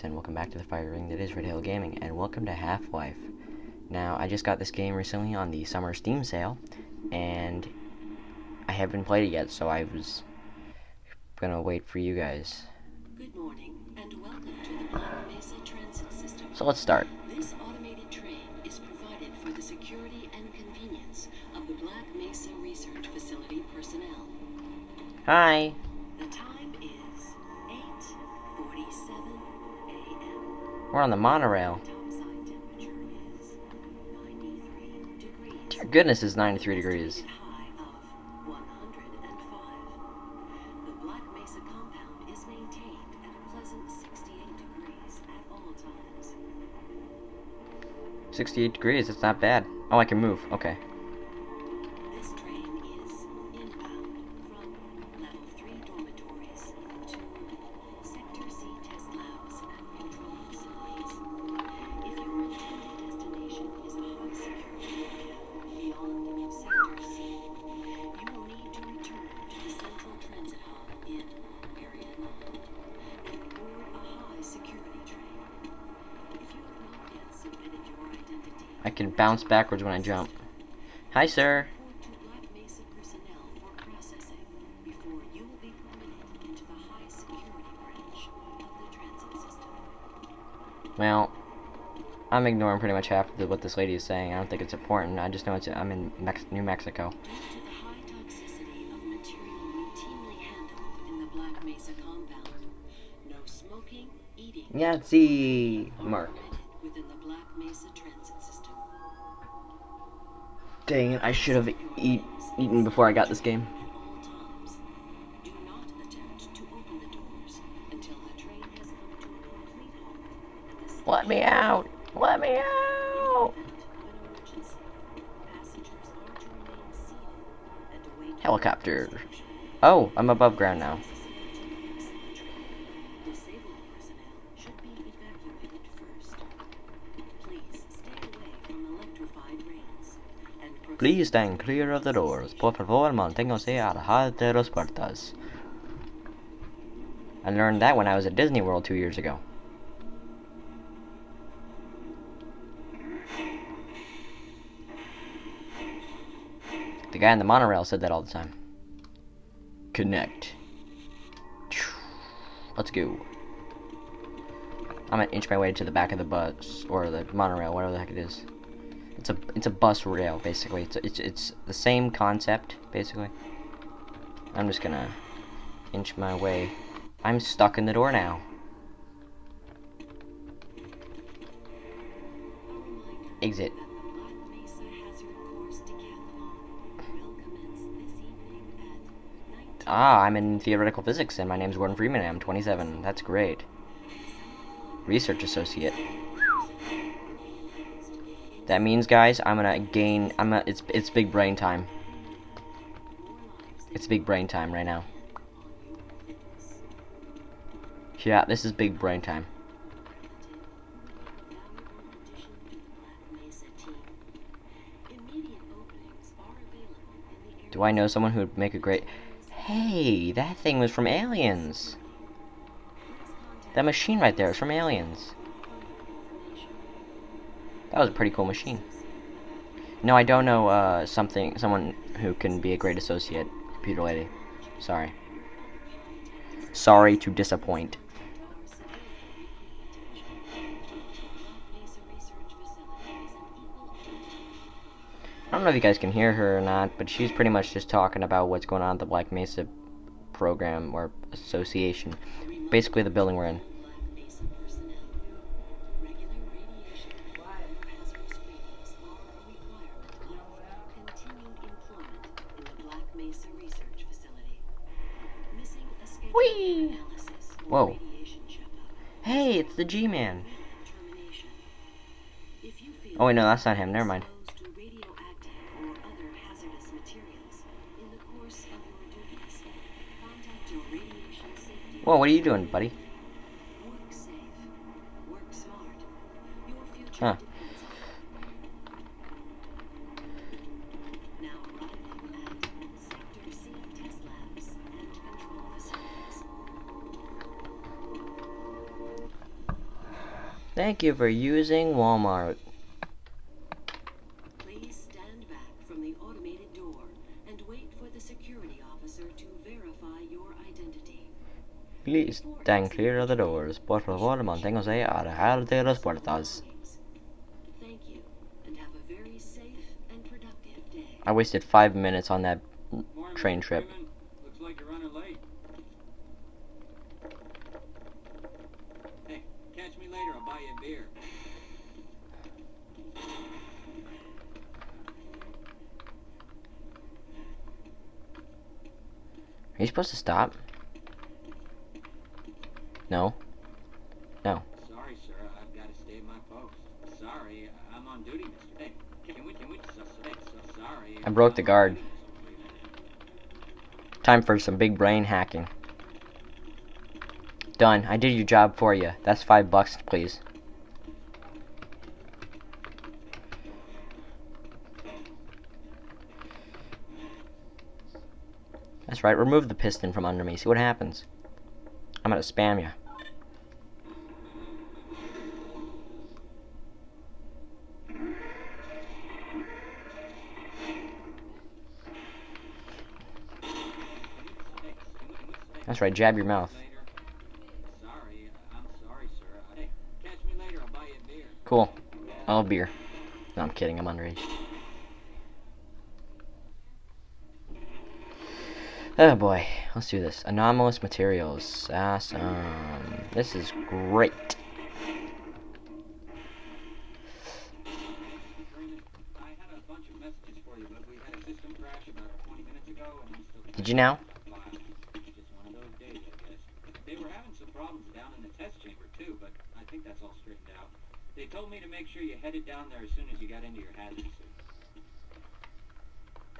guys, and welcome back to the fire ring that is Red Hill Gaming, and welcome to Half-Life. Now, I just got this game recently on the summer Steam sale, and I haven't played it yet, so I was gonna wait for you guys. Good morning and welcome to the Black Mesa Transit System. So let's start. This automated train is provided for the security and convenience of the Black Mesa Research Facility personnel. Hi! We're on the monorail. Topside is 93 degrees. Dear goodness, it's 93 degrees. High of 105. The Black Mesa compound is maintained at a pleasant 68 degrees at all times. 68 degrees, that's not bad. Oh, I can move, okay. Bounce backwards when I jump. Hi, sir. Report to Black Mesa personnel for processing before you will be permitted into the high security branch of the transit system. Well, I'm ignoring pretty much half of the, what this lady is saying. I don't think it's important. I just know it's I'm in Mex New Mexico. Due to Dang it, I should have eat, eaten before I got this game. Let me out! Let me out! Helicopter. Oh, I'm above ground now. Please stand clear of the doors. Por favor, manténgase alejado de las puertas. I learned that when I was at Disney World two years ago. The guy in the monorail said that all the time. Connect. Let's go. I'm gonna inch my way to the back of the bus or the monorail, whatever the heck it is. It's a it's a bus rail basically. It's it's it's the same concept basically. I'm just gonna inch my way. I'm stuck in the door now. Exit. that the Black Mesa Hazard Course Decathlon will commence this evening at 19 Ah, I'm in theoretical physics and my name's Gordon Freeman I'm 27. That's great. Research associate. That means, guys, I'm gonna gain. I'm gonna. It's it's big brain time. It's big brain time right now. Yeah, this is big brain time. Do I know someone who would make a great? Hey, that thing was from Aliens. That machine right there is from Aliens. That was a pretty cool machine. No, I don't know uh, something, someone who can be a great associate, computer lady. Sorry. Sorry to disappoint. I don't know if you guys can hear her or not, but she's pretty much just talking about what's going on at the Black Mesa program or association. Basically, the building we're in. It's the G-Man. Oh wait, no, that's not him. Never mind. Whoa, what are you doing, buddy? Work safe. Work smart. Your future Huh. Thank you for using Walmart. Please stand back from the automated door and wait for the security officer to verify your identity. Please stand clear of the doors. Por favor, manténgase alejado de las puertas. Thank you, and have a very safe and productive day. I wasted five minutes on that train trip. Freeman. Looks like you're running late. Hey, later. I'll buy you a beer. Are you supposed to stop? No. No. Sorry, sir. I've got to stay at my post. Sorry, I'm on duty, Mr. Hey, can we, can we, so, so, so, sorry. I broke the guard. duty, Mr. Freeman. Time for some big brain hacking. Done. I did your job for you. That's five bucks, please. That's right. Remove the piston from under me. See what happens. I'm gonna spam you. That's right. Jab your mouth. Cool. I'll beer. No, I'm kidding. I'm underage. Oh boy. Let's do this. Anomalous materials. Awesome. This is great. Did you had a bunch of messages for you, but we had a system crash about 20 minutes ago, and I'm still. Did you now? File. Just one of those days, I guess. They were having some problems down in the test chamber too, but I think that's all straightened out. They told me to make sure you headed down there as soon as you got into your hazard suit.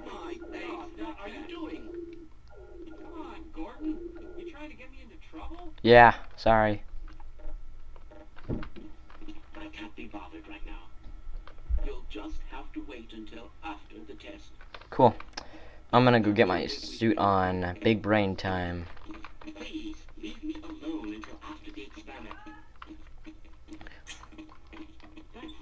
My Hey, God, what are you doing? Come on, Gordon. You trying to get me into trouble? Yeah. Sorry. I can't be bothered right now. You'll just have to wait until after the test. Cool. I'm gonna go get my suit on. Big brain time. Please leave me alone until after the experiment. Thanks.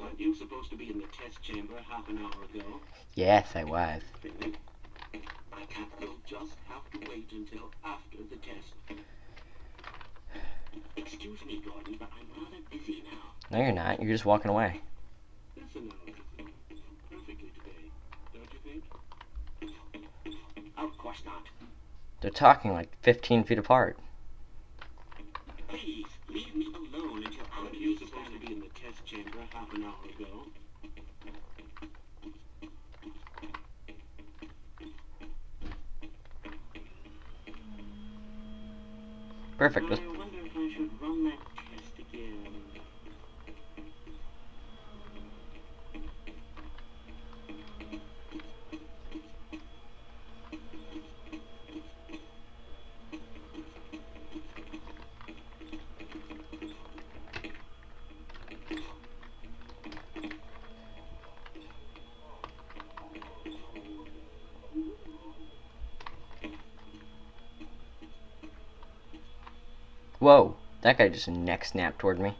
Weren't you supposed to be in the test chamber half an hour ago? Yes, I was. I can't. You'll just have to wait until after the test. Excuse me, Gordon, but I'm rather busy now. No, you're not. You're just walking away. Listen. Perfectly today, don't you think? Of course not. They're talking like 15 feet apart. Please, leave me alone until you supposed to be in the test chamber half an hour ago. Perfect. Whoa. That guy just neck snapped toward me.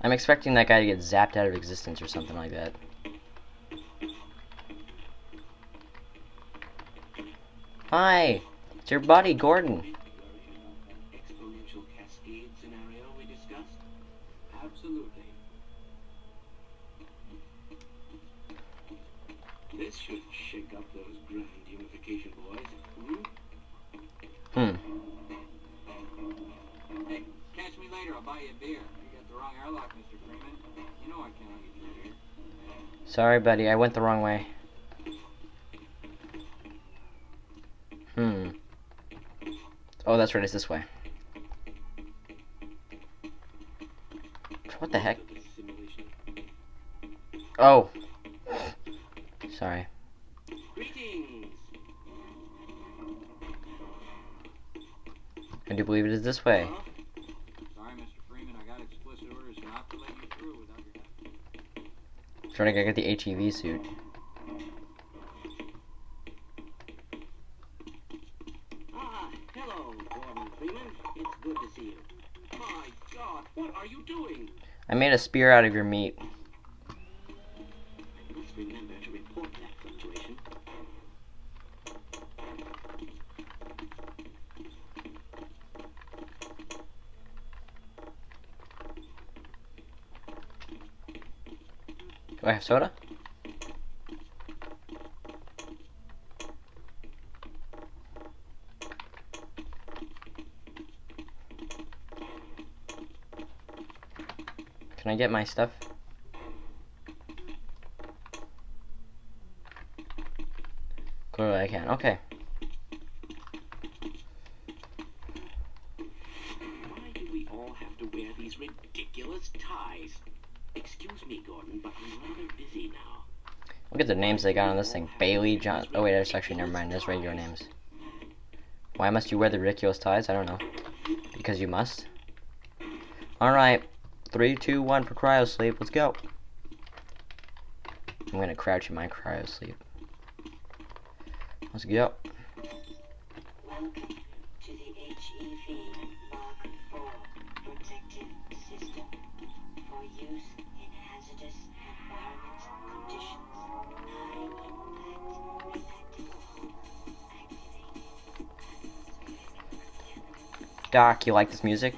I'm expecting that guy to get zapped out of existence or something like that. Hi. It's your buddy, Gordon. Catch me later. I'll buy you a beer. You got the wrong airlock, Mr. Freeman. You know I can't let you through here. Sorry, buddy. I went the wrong way. Hmm. Oh, that's right. It's this way. What the heck? Look at this simulation. Oh. Sorry. Greetings! I do believe it is this way. Trying to get the ATV suit. Ah, hello, Gordon Freeman. It's good to see you. My God, what are you doing? I made a spear out of your meat. Do I have soda? Can I get my stuff? Clearly I can. Okay. Why do we all have to wear these ridiculous ties? Excuse me, Gordon, but I'm rather busy now. Look at the names they got on this thing. Bailey, John. Oh wait, that's actually never mind. There's regular names. Why must you wear the ridiculous ties? I don't know. Because you must. All right, three, two, one for cryo sleep. Let's go. I'm gonna crouch in my cryo sleep. Let's go. Welcome to the HEV Doc, you like this music?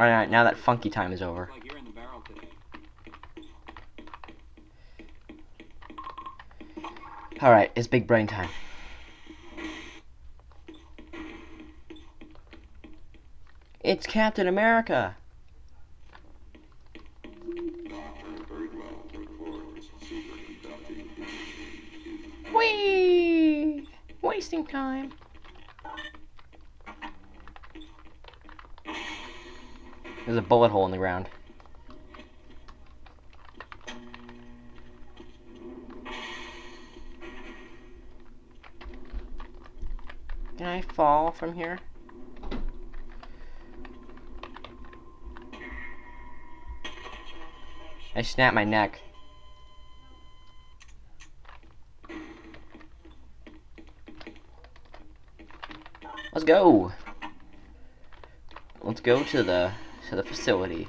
Alright, now that funky time is over. Like you're in the barrel today. Alright, it's big brain time. It's Captain America! Whee! Wasting time. There's a bullet hole in the ground. Can I fall from here? I snapped my neck. Let's go. Let's go to the to the facility.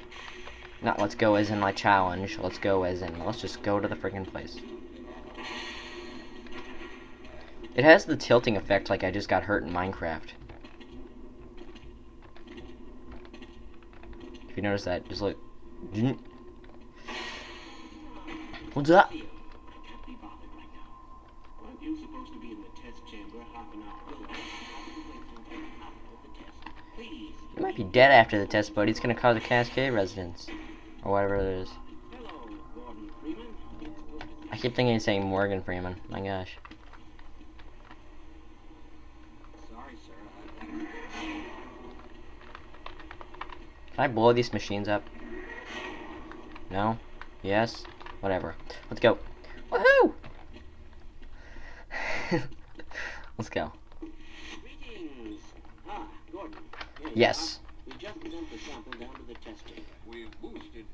Not let's go as in my challenge. Let's go as in let's just go to the freaking place. It has the tilting effect like I just got hurt in Minecraft. If you notice that, just look. What's up? Be dead after the test, buddy. It's gonna cause a cascade resonance. Or whatever it is. Hello, Gordon Freeman. It's good to I keep thinking he's saying Morgan Freeman. My gosh. Sorry, sir. I, Can I blow these machines up? No? Yes? Whatever. Let's go. Woohoo! Let's go. Ah, Gordon. Here you Yes. are. We just sent the sample down to the test chamber. We've boosted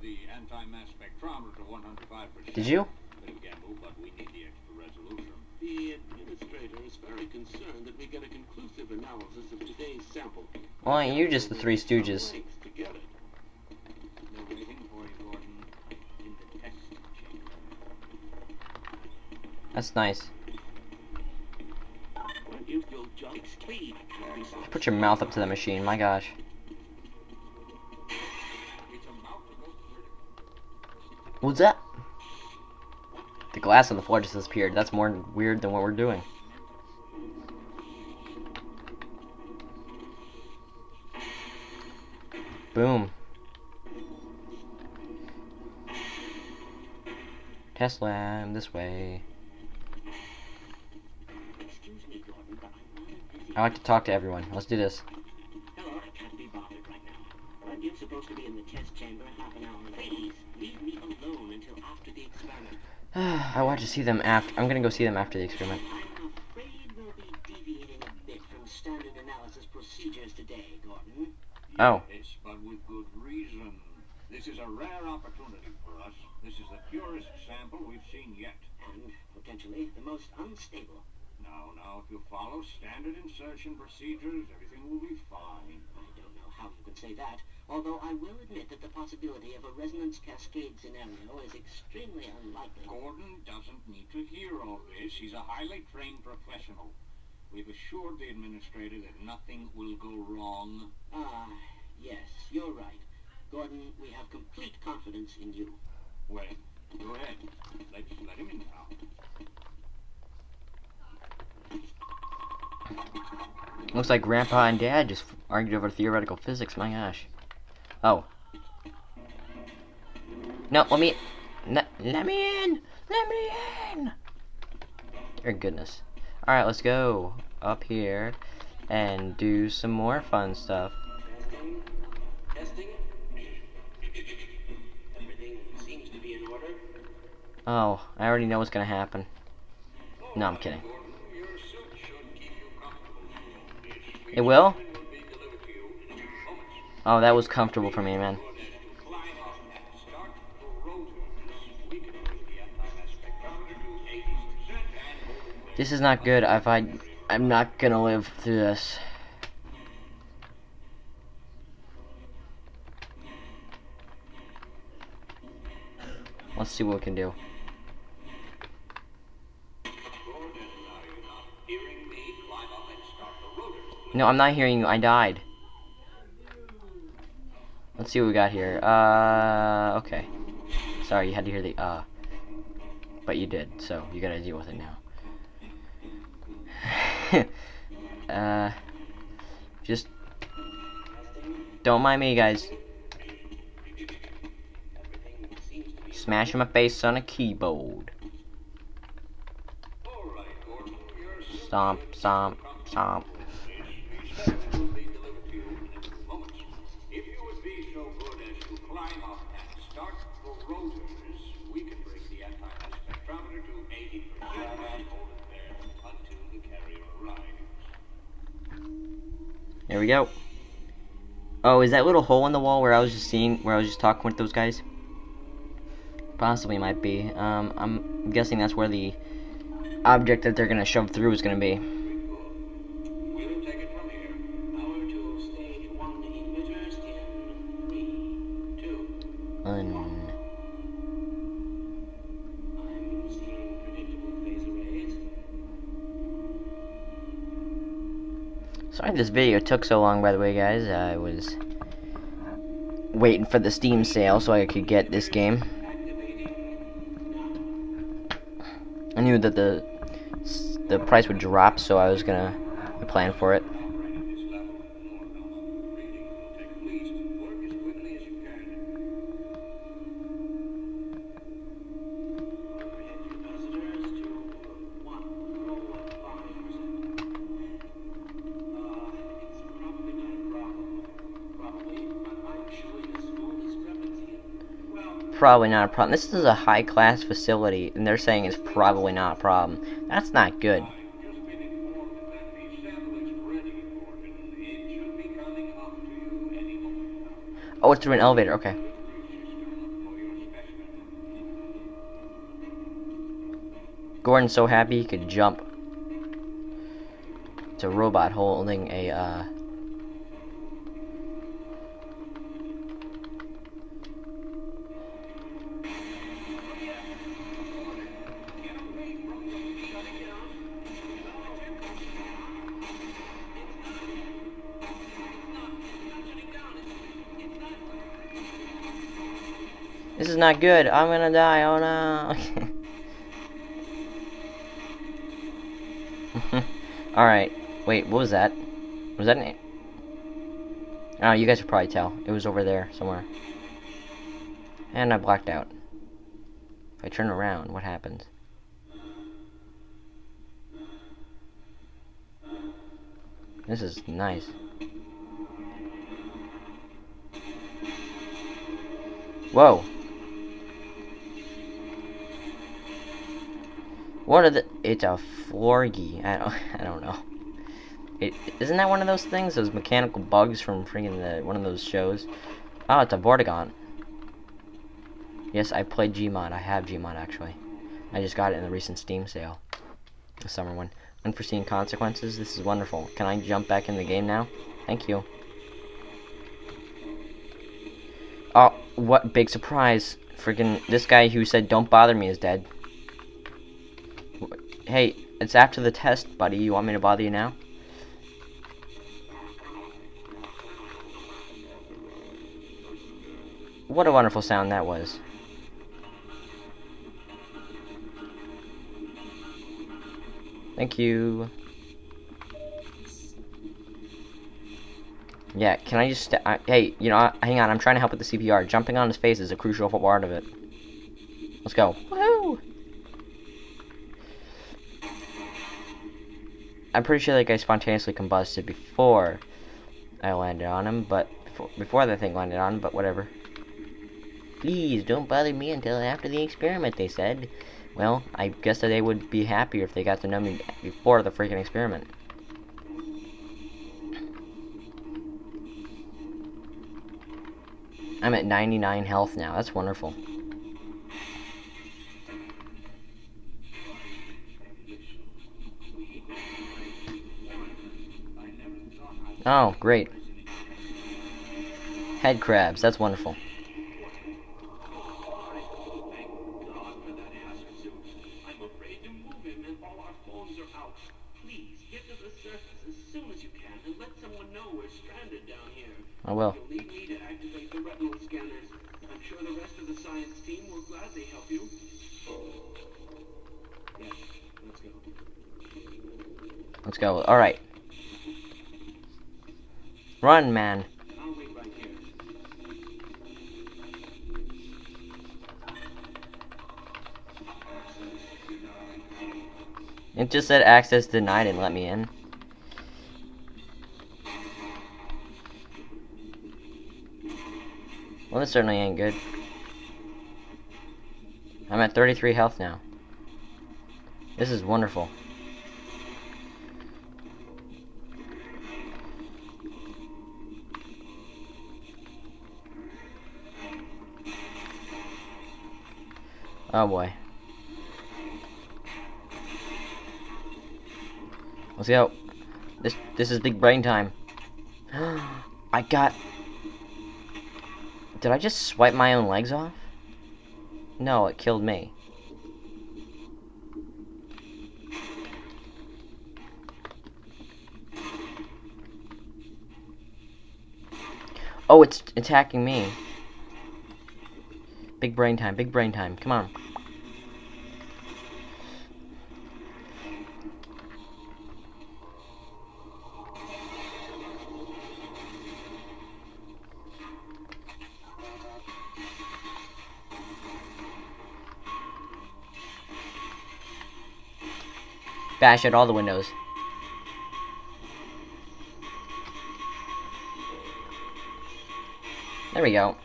the anti-mass spectrometer to 105%. Did you? Bit of a gamble, but we need the extra resolution. The administrator is very concerned that we get a conclusive analysis of today's sample. Well, you're just the Three Stooges. Thanks to get it. They're waiting for you, Gordon, in the test chamber. That's nice. Weren't you still just please? can't be so Put your mouth up to the machine. My gosh. What's that? The glass on the floor just disappeared. That's more weird than what we're doing. Boom. Tesla, I'm this way. I like to talk to everyone. Let's do this. Hello, I can't be bothered right now. But you're supposed to be in the test chamber half an hour. Please leave me alone until after the experiment. I want to see them after. I'm gonna go see them after the experiment. I'm afraid we'll be deviating a bit from standard analysis procedures today, Gordon. Oh. Yes, but with good reason. This is a rare opportunity for us. This is the purest sample we've seen yet. And potentially the most unstable. Now, now, if you follow standard insertion procedures, everything will be fine. I don't know how you could say that, although I will admit that the possibility of a resonance cascade scenario is extremely unlikely. Gordon doesn't need to hear all this. He's a highly trained professional. We've assured the administrator that nothing will go wrong. Ah, yes, you're right. Gordon, we have complete confidence in you. Well, go ahead. Let's let him in now. Looks like Grandpa and Dad just argued over theoretical physics. My gosh. Oh. No, let me. Let, let me in. Let me in. Dear goodness. All right, let's go up here and do some more fun stuff. Oh, I already know what's gonna happen. No, I'm kidding. It will? Oh, that was comfortable for me, man. Good as to climb up and start the rotors. We can bring the anti-mass spectrometer to 80% and hold it there. This is not good. If I, I'm not gonna live through this. Let's see what we can do. No, I'm not hearing you. I died. Let's see what we got here. Uh, okay. Sorry, you had to hear the uh. But you did, so you gotta deal with it now. uh, just don't mind me, guys. Smashing my face on a keyboard. Stomp, stomp, stomp. There we go. Oh, is that little hole in the wall where I was just seeing, where I was just talking with those guys? Possibly might be. Um, I'm guessing that's where the object that they're gonna shove through is gonna be. This video took so long, by the way, guys. I was waiting for the Steam sale so I could get this game. I knew that the the price would drop, so I was gonna plan for it. Probably not a problem. This is a high class facility, and they're saying it's probably not a problem. That's not good. Oh, it's through an elevator. Okay. Gordon's so happy he could jump. It's a robot holding a, uh... not good. I'm gonna die. Oh no. Alright. Wait, what was that? Was that an... Oh, you guys could probably tell. It was over there somewhere. And I blacked out. If I turn around, what happens? This is nice. Whoa. What are the? It's a Florgy. I don't. I don't know. It, isn't that one of those things? Those mechanical bugs from freaking the one of those shows? Oh, it's a Vortigaunt. Yes, I played Gmod. I have Gmod actually. I just got it in the recent Steam sale. The summer one. Unforeseen consequences. This is wonderful. Can I jump back in the game now? Thank you. Oh, what big surprise. Freaking this guy who said don't bother me is dead. Hey, it's after the test, buddy. You want me to bother you now? What a wonderful sound that was. Thank you. Yeah, can I just... I, uh, hey, you know, hang on. I'm trying to help with the CPR. Jumping on his face is a crucial part of it. Let's go. Woohoo! I'm pretty sure that guy spontaneously combusted before I landed on him, but before, before the thing landed on him, but whatever. Please, don't bother me until after the experiment, they said. Well, I guess that they would be happier if they got to know me before the freaking experiment. I'm at 99 health now. That's wonderful. Oh, great. Head crabs. That's wonderful. Access denied and let me in. Well, this certainly ain't good. I'm at 33 health now. This is wonderful. Oh boy. Let's go. This this is big brain time. I got. Did I just swipe my own legs off? No, it killed me. Oh, it's attacking me. Big brain time, big brain time. Come on. Bash out all the windows. There we go.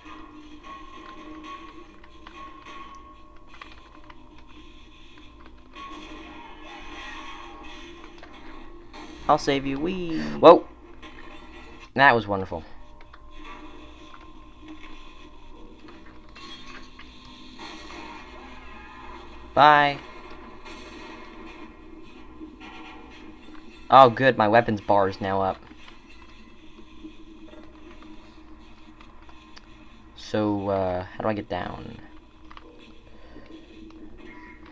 I'll save you. Wee. Whoa. That was wonderful. Bye. Oh, good. My weapons bar is now up. So, uh, how do I get down?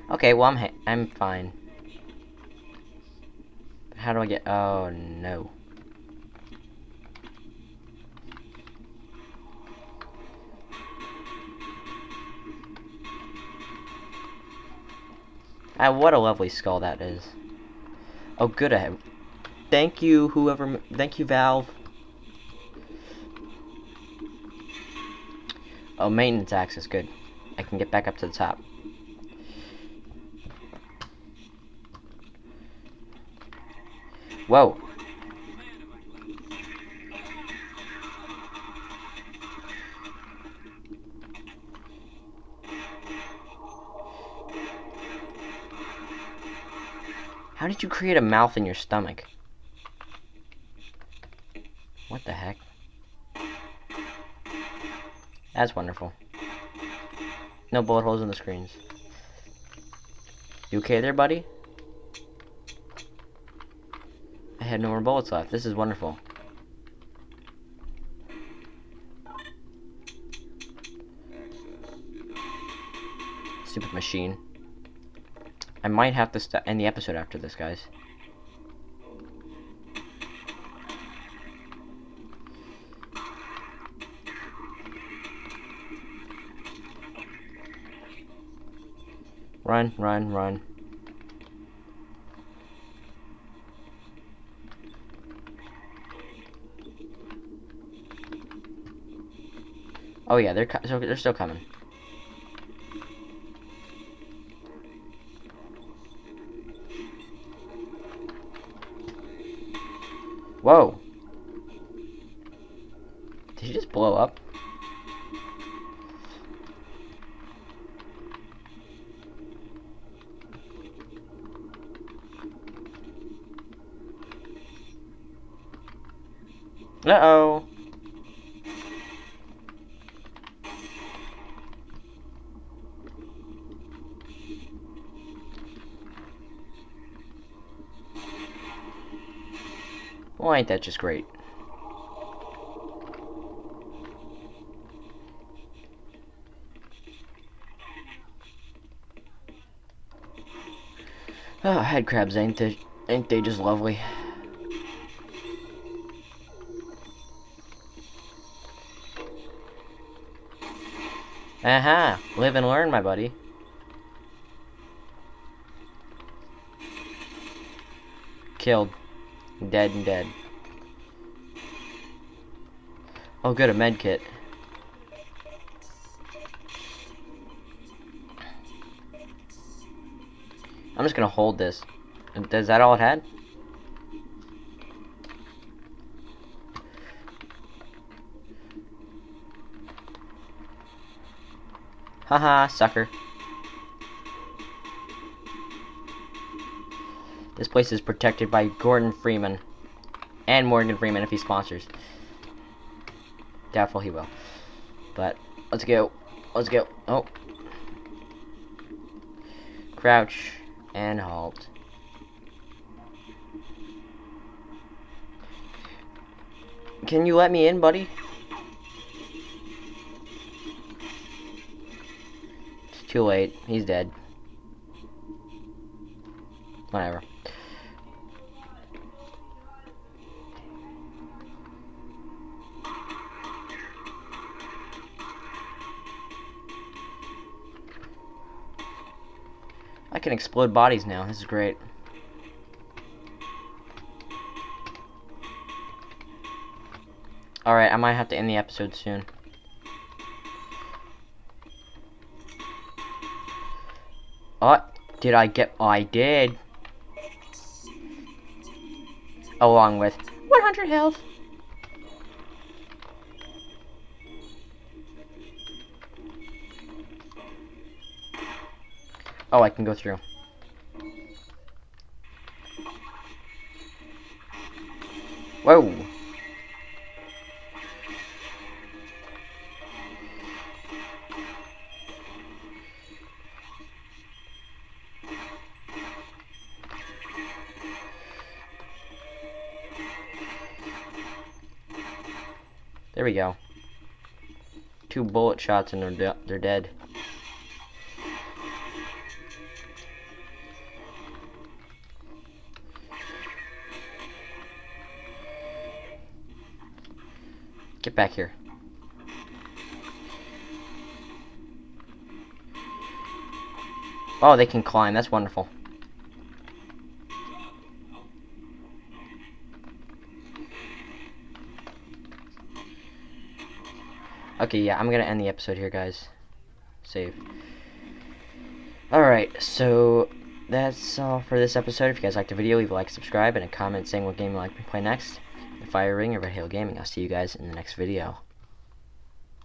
Okay, well, I'm I'm fine. How do I get? Oh no. Ah, what a lovely skull that is. Oh, good. I. Thank you, whoever. Thank you, Valve. Oh, maintenance access, good. I can get back up to the top. Whoa. How did you create a mouth in your stomach? That's wonderful. No bullet holes in the screens. You okay there, buddy? I had no more bullets left. This is wonderful. Stupid machine. I might have to end the episode after this, guys. Run, run, run. Oh yeah, they're they're still coming. Whoa. Did he just blow up? Uh-oh. Why ain't that just great? Ah, oh, head crabs, ain't they, ain't they just lovely? Aha! Uh. Live and learn, my buddy. Killed. Dead and dead. Oh good, a med kit. I'm just gonna hold this. Is that all it had? Haha, sucker. This place is protected by Gordon Freeman. And Morgan Freeman if he sponsors. Doubtful he will. But, let's go. Let's go. Oh. Crouch and halt. Can you let me in, buddy? Too late. He's dead. Whatever. I can explode bodies now. This is great. Alright, I might have to end the episode soon. Did I get... I did. Along with 100 health. Oh, I can go through. Whoa. There we go. Two bullet shots and they're, de they're dead. Get back here. Oh, they can climb. That's wonderful. Okay, yeah, I'm gonna end the episode here, guys. Save. Alright, so that's all for this episode. If you guys liked the video, leave a like, subscribe, and a comment saying what game you'd like to play next. The Fire Ring or Red Hail Gaming. I'll see you guys in the next video.